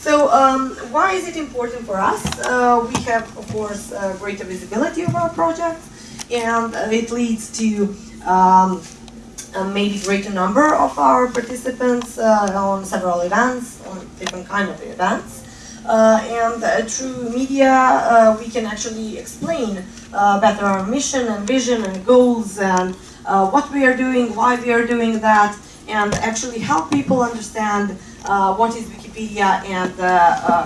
So um, why is it important for us? Uh, we have, of course, uh, greater visibility of our projects, and uh, it leads to um, a maybe greater number of our participants uh, on several events, on different kind of events. Uh, and uh, through media, uh, we can actually explain better our mission and vision and goals and what we are doing, why we are doing that, and actually help people understand what is Wikipedia and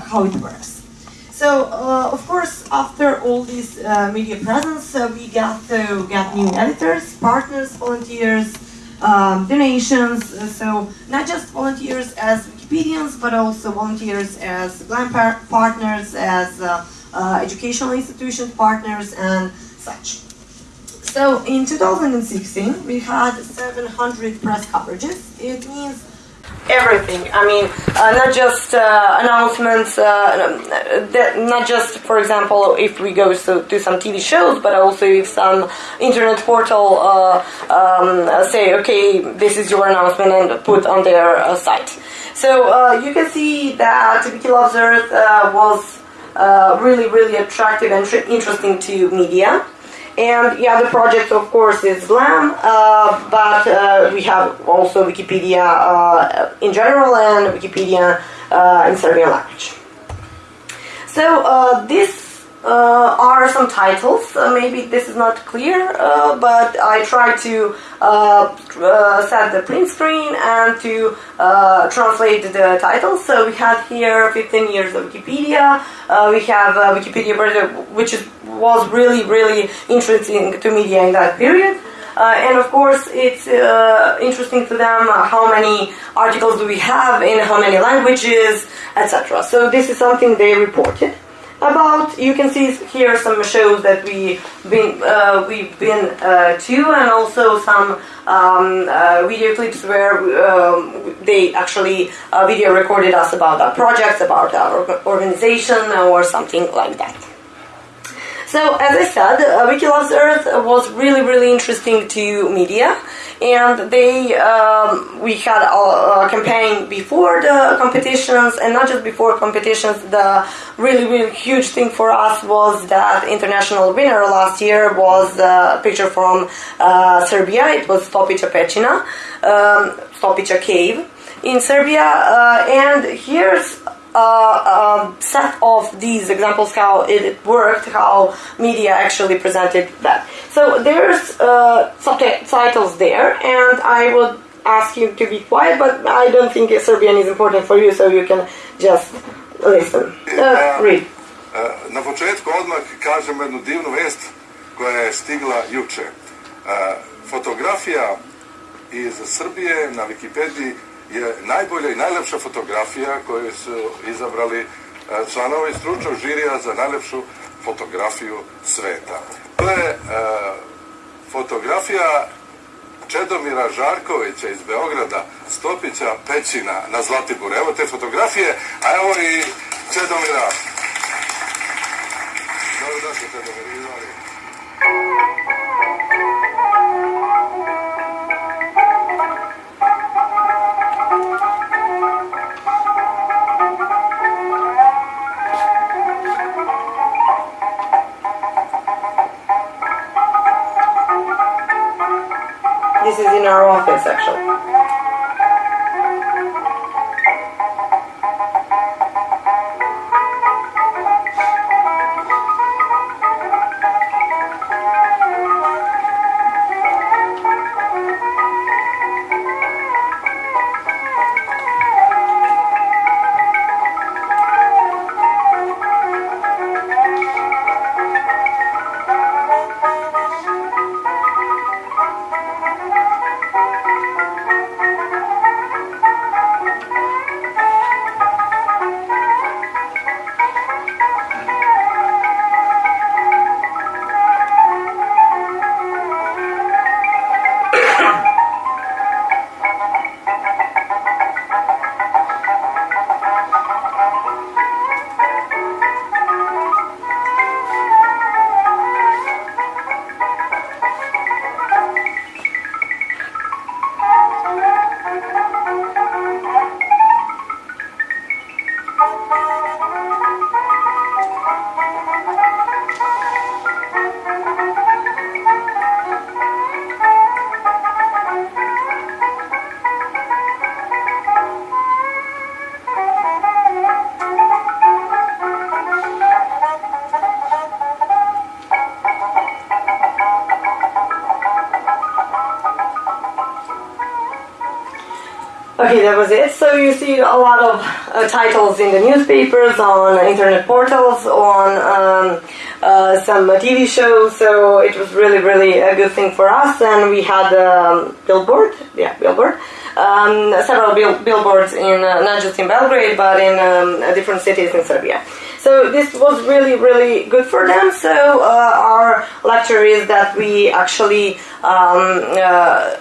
how it works. So, uh, of course, after all this uh, media presence, uh, we got to get new editors, partners, volunteers, um, donations. So, not just volunteers as Wikipedians, but also volunteers as GLAM par partners, as uh, uh, educational institution partners, and such. So in 2016, we had 700 press coverages. It means everything. I mean, uh, not just uh, announcements, uh, not just, for example, if we go to, to, some TV shows, but also if some internet portal uh, um, say, okay, this is your announcement and put on their uh, site. So uh, you can see that Wiki Loves Earth was really, really attractive and interesting to media. And yeah, the project, of course, is GLAM, uh, but uh, we have also Wikipedia uh, in general and Wikipedia uh, in Serbian language. So uh, this uh, are some titles. Uh, maybe this is not clear, uh, but I try to uh, uh, set the print screen and to uh, translate the titles. So we have here 15 years of Wikipedia. we have Wikipedia, which is, was really, really interesting to media in that period. and of course, it's interesting to them how many articles do we have in how many languages, etc. So this is something they reported about. You can see here some shows that we been uh, we've been uh, to, and also some um, uh, video clips where um, they actually uh, video recorded us about our projects, about our organization, or something like that. So, as I said, uh, Wiki Loves Earth was really, really interesting to media, and they um, we had a, a, campaign before the competitions, and not just before competitions. The really, really huge thing for us was that international winner last year was a picture from uh, Serbia. It was Stopića Pećina, um, Stopića Cave in Serbia, uh, and here's uh, um, set of these examples how it worked, how media actually presented that. So there's uh, subtitles there, and I would ask you to be quiet, but I don't think Serbian is important for you, so you can just listen. Uh, read. Na početku odmah kažem jednu divnu vest koja je stigla juče. Fotografija iz Srbije na Wikipediji je najbolja i najlepša fotografija koju su izabrali e, članovi stručnog žirija za najlepšu fotografiju sveta. To je e, fotografija Čedomira Žarkovića iz Beograda, Stopića Pećina na Zlatiboru. Evo te fotografije, a evo i Čedomira. That was it. So you see a lot of uh, titles in the newspapers, on internet portals, on um, uh, some TV shows. So it was really, really a good thing for us. And we had um, billboard, yeah, billboard, um, several bill- billboards in uh, not just in Belgrade, but in um, different cities in Serbia. So this was really, really good for them. So uh, our lecture is that we actually um, uh,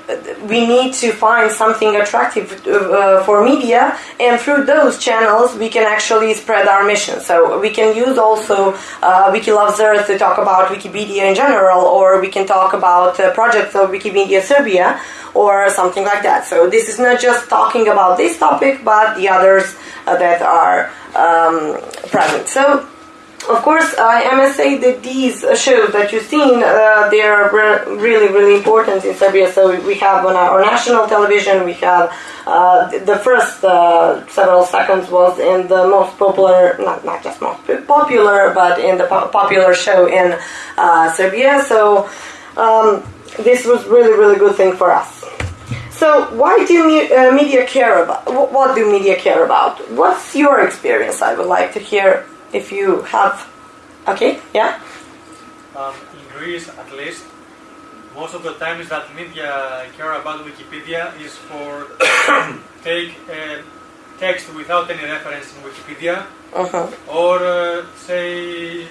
we need to find something attractive uh, for media, and through those channels we can actually spread our mission. So we can use also uh, Earth to talk about Wikipedia in general, or we can talk about uh, projects of Wikimedia Serbia or something like that. So this is not just talking about this topic, but the others uh, that are um, present. So, of course, I must say that these shows that you've seen, uh, they are re- really, really important in Serbia. So we have on our national television, we have uh, the first uh, several seconds was in the most popular, not, not just most popular, but in the po- popular show in uh, Serbia. So um, this was really, really good thing for us. So why do me, uh, media care about? What, do media care about? What's your experience? I would like to hear if you have. Okay, yeah. Um, in Greece, at least, most of the times that media care about Wikipedia is for take uh, text without any reference in Wikipedia, Uh-huh. or uh, say,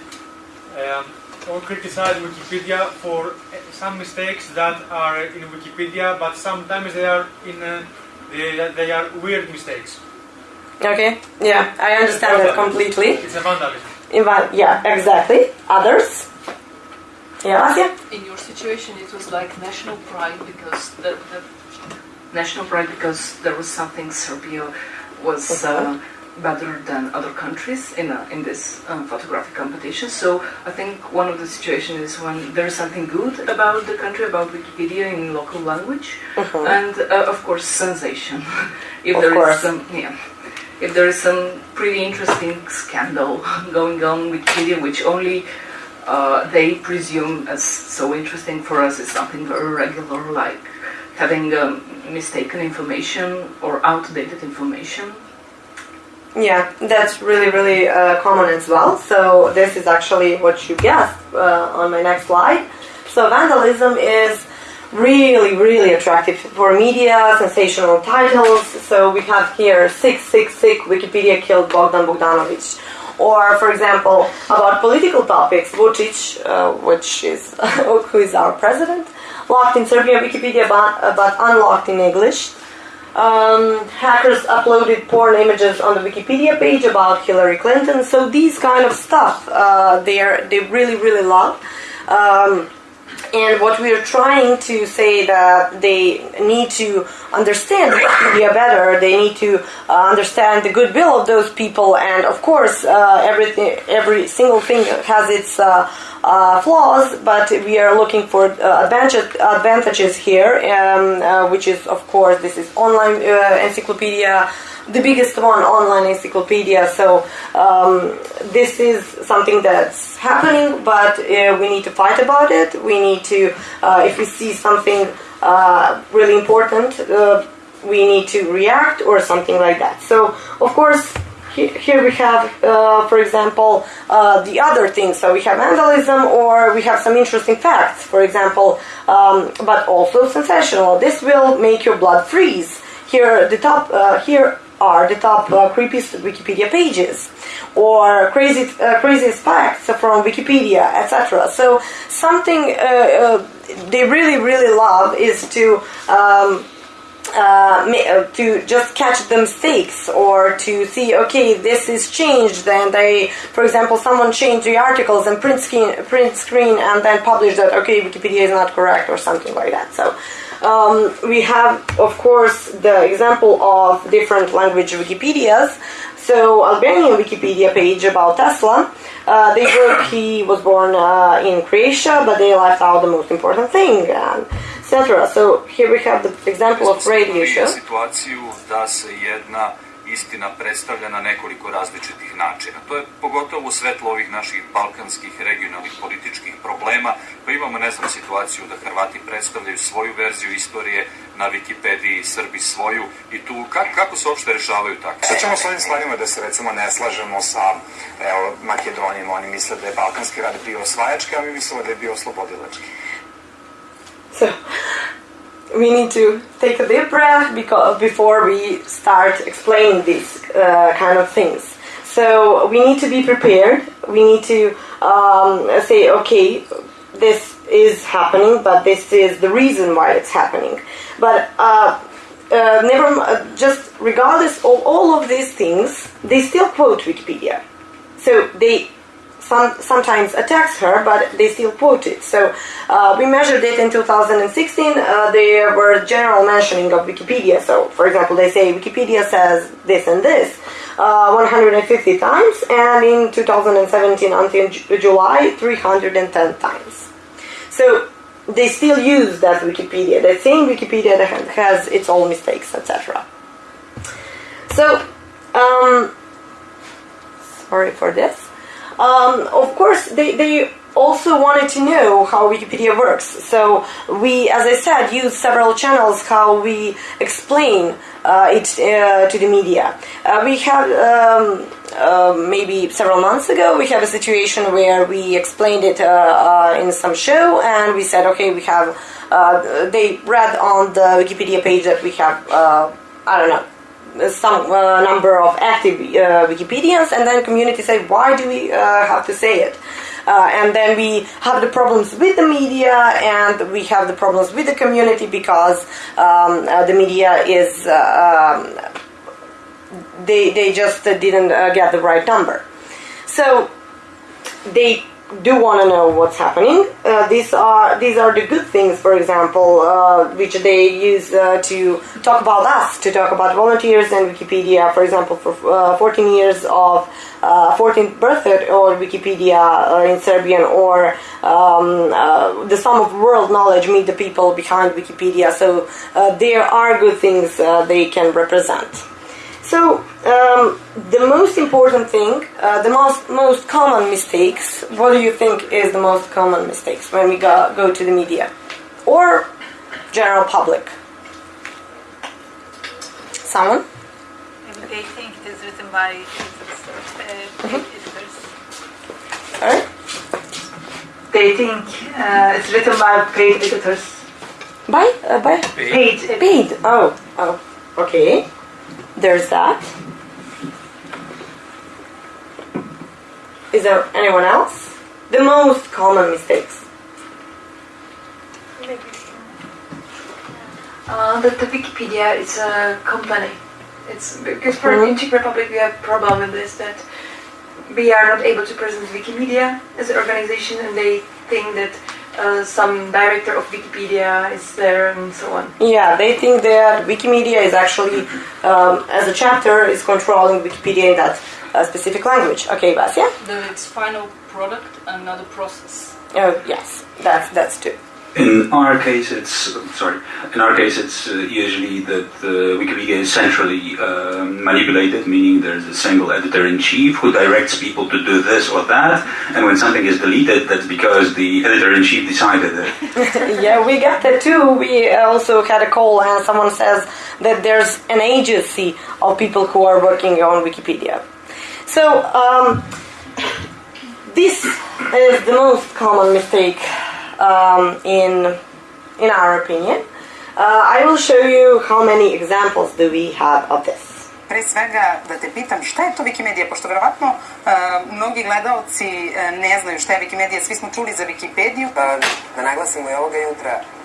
um, or criticize Wikipedia for uh, some mistakes that are in Wikipedia, but sometimes they are in uh, they, they are weird mistakes. Okay, yeah, I understand that completely. It's a vandalism. Invi- yeah, exactly. Others? Yeah, Asia? in your situation it was like national pride because the, the national pride because there was something Serbia was uh, better than other countries in a, in this um, photographic competition. So I think one of the situations is when there is something good about the country, about Wikipedia in local language, and uh, of course sensation. if Of there is course. some yeah. If there is some pretty interesting scandal going on with Wikipedia, which only uh, they presume as so interesting for us is something very regular, like having um, mistaken information or outdated information. Yeah, that's really, really uh, common as well. So this is actually what you guessed uh, on my next slide. So vandalism is really, really attractive for media, sensational titles. So we have here 666 Wikipedia killed Bogdan Bogdanovic. Or, for example, about political topics, Vucic, uh, which is who is our president, locked in Serbian Wikipedia but, uh, but unlocked in English. Um, hackers uploaded porn images on the Wikipedia page about Hillary Clinton. So these kind of stuff, uh, they are they really really love. Um, and what we are trying to say that they need to understand Wikipedia better. They need to uh, understand the goodwill of those people, and of course, uh, everything, every single thing has its uh, uh, flaws. But we are looking for uh, advantage, advantages here, um, uh, which is, of course, this is online encyclopedia the biggest one online encyclopedia. So um, this is something that's happening, but uh, we need to fight about it. We need to, uh, if we see something uh, really important, uh, we need to react or something like that. So of course. he- Here we have, uh, for example, uh, the other things. So we have vandalism, or we have some interesting facts, for example, um, but also sensational. This will make your blood freeze. Here, the top. Uh, here are the top uh, creepiest Wikipedia pages, or crazy uh, craziest facts from Wikipedia, etc. So something uh, uh, they really really love is to. Um, uh, uh, to just catch the mistakes or to see okay this is changed and they for example someone changed the articles and print screen print screen and then publish that okay wikipedia is not correct or something like that so um, we have of course the example of different language wikipedias so albanian wikipedia page about tesla uh, they wrote he was born uh, in croatia but they left out the most important thing and etc. So here we have the example of radio show. Istina predstavlja na nekoliko različitih načina. To je pogotovo u svetlu ovih naših balkanskih regionalnih političkih problema, pa imamo, ne znam, situaciju da Hrvati predstavljaju svoju verziju istorije na Wikipediji, Srbi svoju i tu, kako, kako se uopšte rešavaju takve? Šta ćemo s ovim stvarima da se recimo ne slažemo sa evo, Makedonijom, oni misle da je Balkanski rat bio osvajački, a mi mislimo da je bio oslobodilački. So we need to take a deep breath because before we start explaining these uh, kind of things. So we need to be prepared. We need to um, say, okay, this is happening, but this is the reason why it's happening. But uh, uh, never, m- just regardless of all of these things, they still quote Wikipedia. So they some, sometimes attacks her, but they still quote it. So uh, we measured it in 2016. Uh, there were general mentioning of Wikipedia. So, for example, they say Wikipedia says this and this uh, 150 times, and in 2017 until Ju- July, 310 times. So they still use that Wikipedia. The same Wikipedia that has its own mistakes, etc. So, um, sorry for this. Um, of course, they, they also wanted to know how Wikipedia works. So we, as I said, use several channels how we explain uh, it uh, to the media. Uh, we have um, uh, maybe several months ago we have a situation where we explained it uh, uh, in some show and we said okay we have they read on the Wikipedia page that we have I don't know some uh, number of active uh, Wikipedians, and then community say, why do we uh, have to say it? Uh, and then we have the problems with the media, and we have the problems with the community because um, uh, the media is uh, um, they they just didn't get the right number. So they do want to know what's happening. Uh, these are these are the good things, for example, uh, which they use uh, to talk about us, to talk about volunteers and Wikipedia. For example, for uh, 14 years of uh, 14th birthday or Wikipedia uh, in Serbian, or um, uh, the sum of world knowledge meet the people behind Wikipedia. So uh, there are good things uh, they can represent. So um, the most important thing, uh, the most most common mistakes. What do you think is the most common mistakes when we go go to the media or general public? Someone? Maybe they think it is written by uh, editors. Sorry? They think uh, it's written by paid editors. By uh, by Paid. paid. Oh oh okay. There's that. Is there anyone else? The most common mistakes. Uh, that the Wikipedia is a company. It's because for Mhm. in Czech Republic we have problem with this that we are not able to present Wikimedia as an organization, and they think that uh, some director of Wikipedia is there and so on. Yeah, they think that Wikimedia is actually, um, as a chapter, is controlling Wikipedia in that uh, specific language. Okay, Vasya? that it's final product and not a process. Oh, yes, that's that's true. In our case, it's sorry. In our case, it's uh, usually that uh, Wikipedia is centrally uh, manipulated, meaning there's a single editor in chief who directs people to do this or that, and when something is deleted, that's because the editor in chief decided it. yeah, we got that too. We also had a call, and someone says that there's an agency of people who are working on Wikipedia. So, um, this is the most common mistake um, in in our opinion. Uh, I will show you how many examples do we have of this. Pre svega da te pitam šta je to Wikimedia, pošto verovatno uh, mnogi gledaoci uh, ne znaju šta je Wikimedia, svi smo čuli za Wikipediju. Pa da naglasimo i ovoga jutra da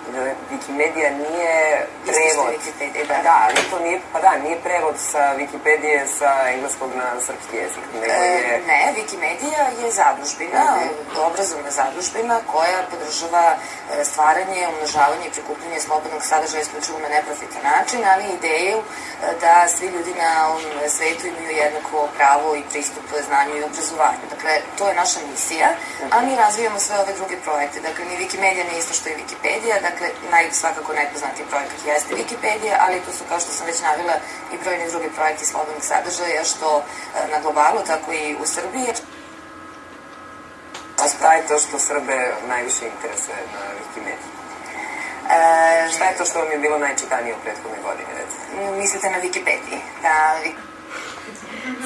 Wikimedia nije prevod. Da. Da, ali to nije, pa da, nije prevod sa Wikipedije sa engleskog na srpski jezik, nego je... E, ne, Wikimedia je zadužbina, obrazovna zadužbina koja podržava e, stvaranje, umnožavanje i prikupljanje slobodnog sadržaja isključivo na neprofitan način, ali ideju da svi ljudi na ovom svetu imaju jednako pravo i pristup znanju i obrazovanju. Dakle, to je naša misija, a mi razvijamo sve ove druge projekte. Dakle, ni Wikimedia nije isto što je Wikipedia, dakle, naj, svakako najpoznatiji projekat jeste Wikipedia, ali tu su, kao što sam već navila, i brojni drugi projekti slobodnog sadržaja, što na globalu, tako i u Srbiji. A šta je to što Srbe najviše interesuje na Wikimediji? E, šta je to što vam je bilo najčitanije u prethodnoj godini, recimo? Mislite na Wikipediji? Na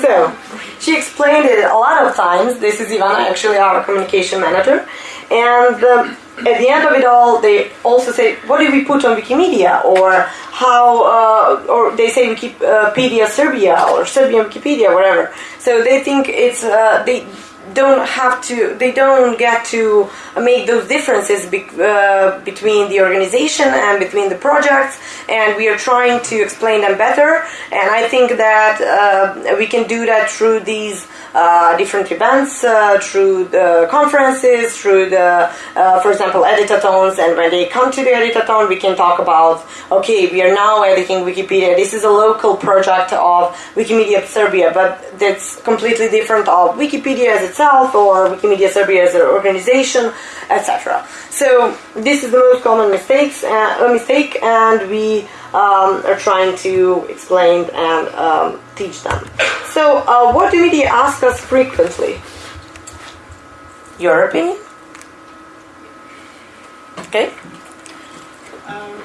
So, she explained it a lot of times. This is Ivana, actually our communication manager. And um, at the end of it all, they also say, what do we put on Wikimedia? Or how, uh, or they say Wikipedia Serbia or Serbian Wikipedia, whatever. So they think it's, uh, they don't have to they don't get to make those differences be, uh, between the organization and between the projects and we are trying to explain them better and i think that uh, we can do that through these uh, different events uh, through the conferences through the uh, for example editathons and when they come to the editathon we can talk about okay we are now editing wikipedia. This is a local project of wikimedia serbia but that's completely different of wikipedia as itself or wikimedia serbia as an organization etc so this is the most common mistakes uh, mistake and we um, are trying to explain and um, teach them. So, uh, what do media ask us frequently? Your opinion? Okay. Um,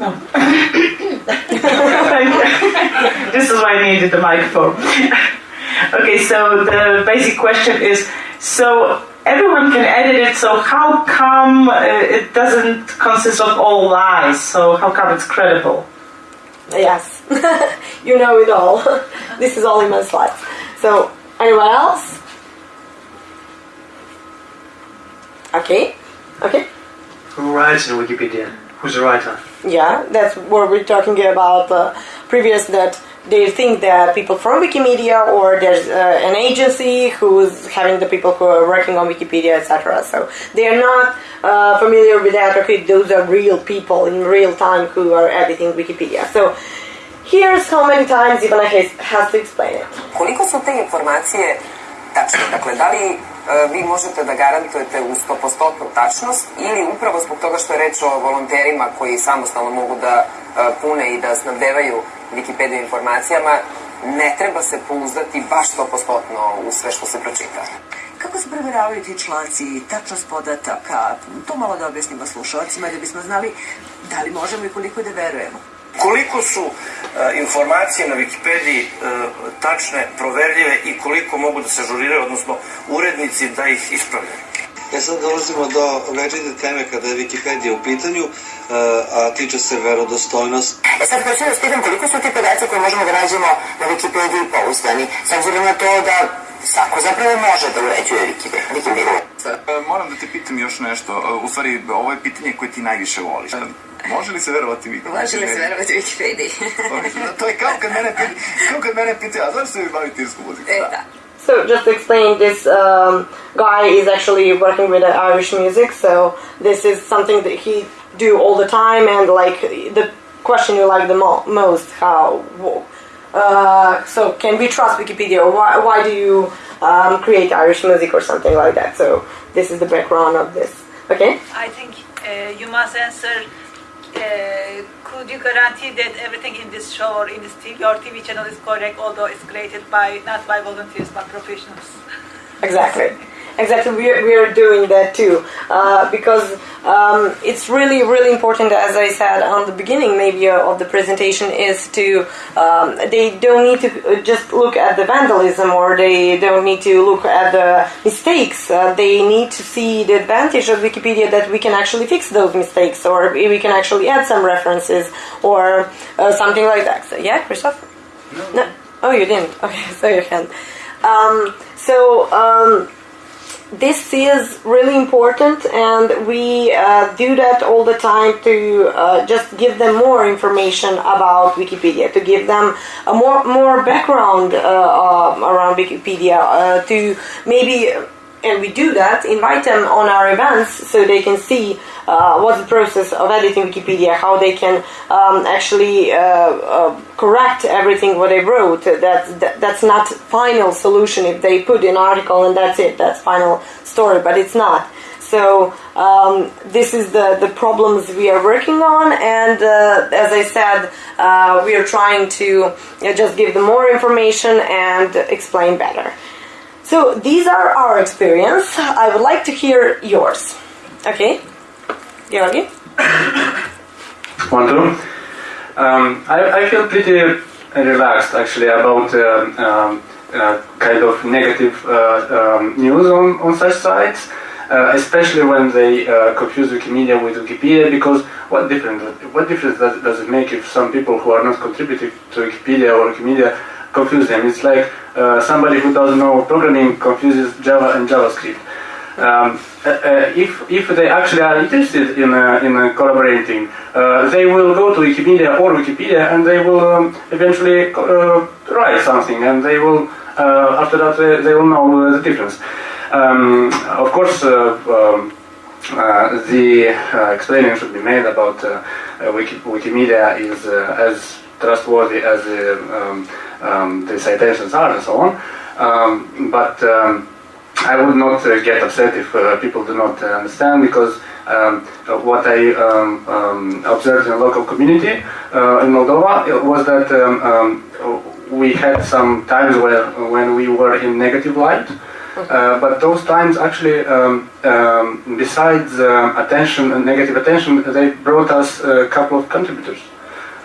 no. this is why I needed the microphone. okay, so the basic question is so everyone can edit it, so how come uh, it doesn't consist of all lies? So how come it's credible? Yes, you know it all. this is all in my slides. So, anyone else? Okay, okay. Who writes in Wikipedia? Who's the writer? Yeah, that's what we're talking about uh, previous that they think that people from Wikimedia or there's uh, an agency who's having the people who are working on Wikipedia, etc. So they are not uh, familiar with that. Okay, those are real people in real time who are editing Wikipedia. So here's how many times Ivana has, has to explain it. Koliko su te informacije tačne? Dakle, da li vi možete da garantujete u 100% tačnost ili upravo zbog toga što je reč o volonterima koji samostalno mogu da pune i da snabdevaju Wikipedia informacijama, ne treba se pouzdati baš 100% u sve što se pročita. Kako se provjeravaju ti članci i tačnost podataka? To malo da objasnimo slušalcima da bismo znali da li možemo i koliko da verujemo. Koliko su uh, informacije na Wikipediji uh, tačne, proverljive i koliko mogu da se ažuriraju, odnosno urednici da ih ispravljaju? E sad dolazimo do večite teme kada je Wikipedia u pitanju, a tiče se verodostojnost. E sad hoću da spitam koliko su ti podaci koje možemo da nađemo na Wikipediji pouzdani, s obzirom na to da svako zapravo može da uređuje Wikipedia. Moram da te pitam još nešto, u stvari ovo je pitanje koje ti najviše voliš. Može li se verovati Wikipediji? Može li se verovati Wikipediji? to je kao kad mene pita, kao kad mene pita, a zašto se vi bavite irsku muziku? E, da. So just to explain, this um, guy is actually working with uh, Irish music. So this is something that he do all the time, and like the question you like the mo- most, how. Uh, so can we trust Wikipedia? Or why, why do you um, create Irish music or something like that? So this is the background of this. Okay. I think uh, you must answer. Uh, could you guarantee that everything in this show or in this TV, your TV channel is correct, although it's created by not by volunteers but professionals? Exactly. Exactly, we are, we are doing that too uh, because um, it's really, really important, as I said on the beginning, maybe uh, of the presentation, is to um, they don't need to just look at the vandalism or they don't need to look at the mistakes. Uh, they need to see the advantage of Wikipedia that we can actually fix those mistakes or we can actually add some references or uh, something like that. So, yeah, Christoph? No. no. Oh, you didn't. Okay, so you can. Um, so. This is really important and we uh, do that all the time to uh, just give them more information about wikipedia to give them a more more background uh, around wikipedia uh, to maybe and we do that, invite them on our events so they can see uh, what's the process of editing Wikipedia, how they can um, actually uh, uh, correct everything what they wrote. That, that that's not final solution if they put an article and that's it. That's final story, but it's not. So um, this is the, the problems we are working on, and uh, as I said, uh, we are trying to uh, just give them more information and explain better. So these are our experience. I would like to hear yours. Okay, Georgi. Two. Um, I, I feel pretty relaxed actually about uh, um, uh, kind of negative uh, um, news on, on such sites. Uh, especially when they uh, confuse Wikimedia with Wikipedia, because what difference what difference does, does it make if some people who are not contributing to Wikipedia or Wikimedia confuse them? It's like uh, somebody who doesn't know programming confuses Java and JavaScript. Um, uh, if, if they actually are interested in, uh, in uh, collaborating, they will go to Wikimedia or Wikipedia and they will um, eventually write something and they will, after that, they, they will know the difference. Um, of course, uh, um, uh, the uh, explaining should be made about Wiki Wikimedia is as trustworthy as the, um, um, the citations are and so on. Um, but um, I would not uh, get upset if uh, people do not uh, understand because um, what I observed in the local community in Moldova was that we had some times where when we were in negative light uh, but those times actually, um, um, besides uh, attention and negative attention, they brought us a couple of contributors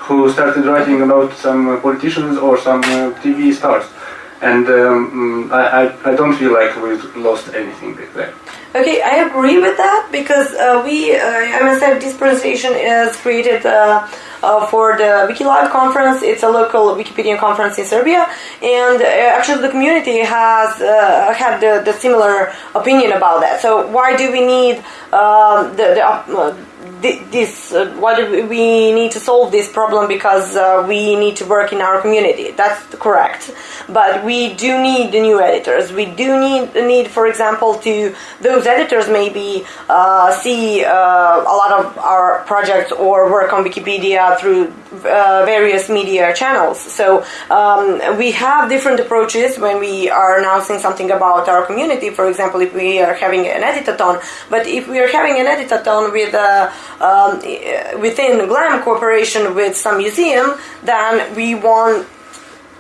who started writing about some politicians or some uh, TV stars. And um, I, I, don't feel like we've lost anything there. Okay, I agree with that because uh, we, uh, I must say, this presentation is created uh, uh, for the WikiLive conference. It's a local Wikipedia conference in Serbia, and uh, actually the community has uh, had the, the, similar opinion about that. So why do we need um, the, the uh, this uh, do we need to solve this problem because uh, we need to work in our community. That's correct. But we do need the new editors. We do need need for example to those editors maybe uh, see uh, a lot of our projects or work on wikipedia through uh, various media channels. So um, we have different approaches when we are announcing something about our community. For example if we are having an editathon but if we are having an editathon with a um, within GLAM cooperation with some museum, then we want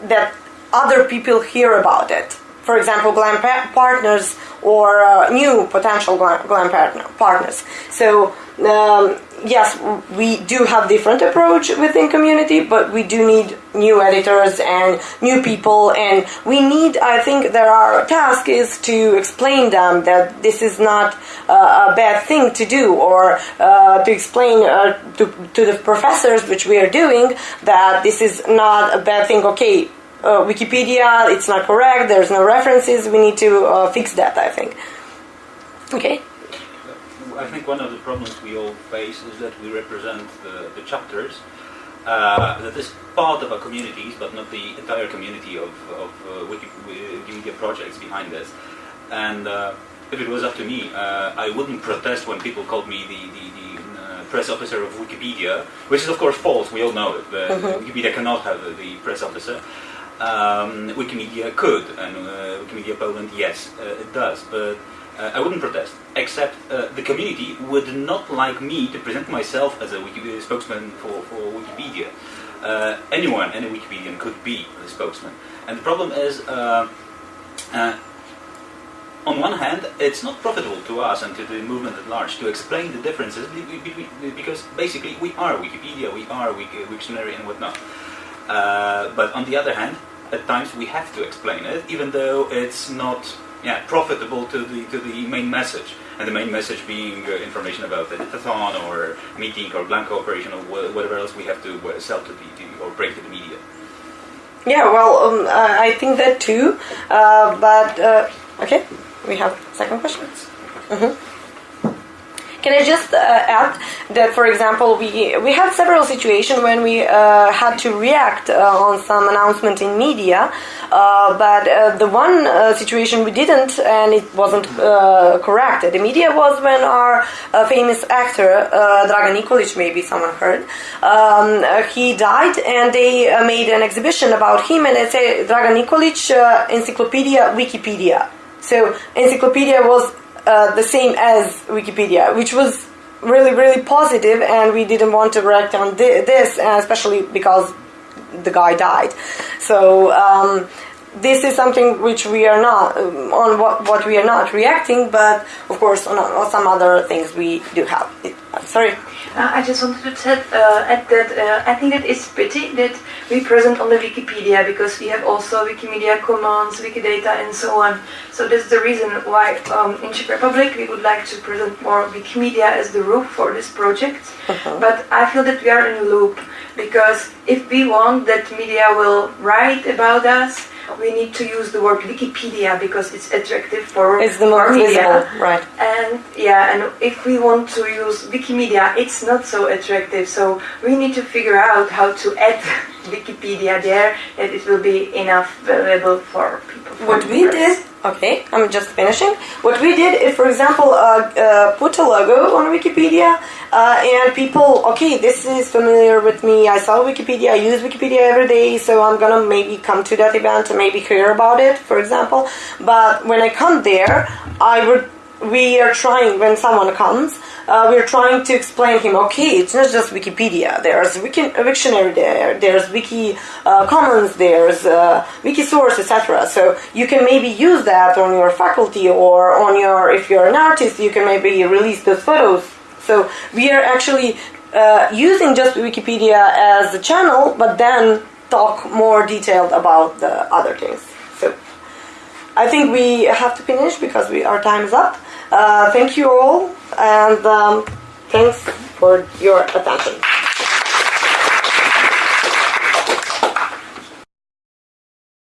that other people hear about it. For example, GLAM pa- partners or uh, new potential GLAM, GLAM partner, partners. So um, yes, we do have different approach within community, but we do need new editors and new people, and we need. I think that our task is to explain them that this is not uh, a bad thing to do, or uh, to explain uh, to to the professors, which we are doing, that this is not a bad thing. Okay. Uh, Wikipedia, it's not correct. There's no references. We need to uh, fix that. I think. Okay. I think one of the problems we all face is that we represent the, the chapters uh, that is part of our communities, but not the entire community of, of uh, Wikimedia projects behind this. And uh, if it was up to me, uh, I wouldn't protest when people called me the, the, the uh, press officer of Wikipedia, which is of course false. We all know it. Mm-hmm. Wikipedia cannot have the press officer. Um, Wikimedia could, and uh, Wikimedia Poland, yes, it does, but uh, I wouldn't protest, except uh, the community would not like me to present myself as a Wikipedia spokesman for, for Wikipedia. Uh, anyone, any Wikipedian could be the spokesman. And the problem is, uh, uh, on one hand, it's not profitable to us and to the movement at large to explain the differences because basically we are Wikipedia, we are Wiktionary and whatnot. Uh, but on the other hand, at times we have to explain it, even though it's not yeah, profitable to the to the main message, and the main message being uh, information about the editathon or meeting or GLAM cooperation or whatever else we have to uh, sell to the, to, or break to the media. Yeah, well, um, I think that too, uh, but uh, okay, we have second questions. Mm-hmm. Can I just uh, add that, for example, we we had several situations when we uh, had to react uh, on some announcement in media, uh, but uh, the one uh, situation we didn't, and it wasn't correct. The media was when our famous actor Dragan Nikolic, maybe someone heard, um, he died, and they made an exhibition about him, and they say Dragan Nikolic, Encyclopedia Wikipedia. So encyclopedia was uh, the same as Wikipedia, which was really, really positive, and we didn't want to react on thi- this, uh, especially because the guy died. So um, this is something which we are not um, on what, what we are not reacting, but of course on, on some other things we do have. I'm sorry. Uh, I just wanted to uh, add that uh, I think that it's pity that we present on the Wikipedia because we have also Wikimedia Commons, Wikidata, and so on. So that's the reason why um, in Czech Republic we would like to present more Wikimedia as the roof for this project. But I feel that we are in a loop because if we want that media will write about us, we need to use the word Wikipedia because it's attractive for It's the media. visible, right? And yeah, and if we want to use Wikimedia, it's not so attractive. So we need to figure out how to add Wikipedia there that it will be enough valuable for people. for What we did, okay, I'm just finishing. What we did is, for example, uh, uh, put a logo on Wikipedia, uh, and people, okay, this is familiar with me. I saw Wikipedia, I use Wikipedia every day, so I'm gonna maybe come to that event and maybe hear about it, for example. But when I come there, I would. We are trying when someone comes. Uh, we're trying to explain him. Okay, it's not just Wikipedia. There's Wiki, a Wiktionary there. There's Wiki uh, Commons. There's uh, Wikisource, etc. So you can maybe use that on your faculty or on your. If you're an artist, you can maybe release those photos. So we are actually uh, using just Wikipedia as a channel, but then talk more detailed about the other things. I think we have to finish because we our time is up. Uh, thank you all, and um, thanks for your attention.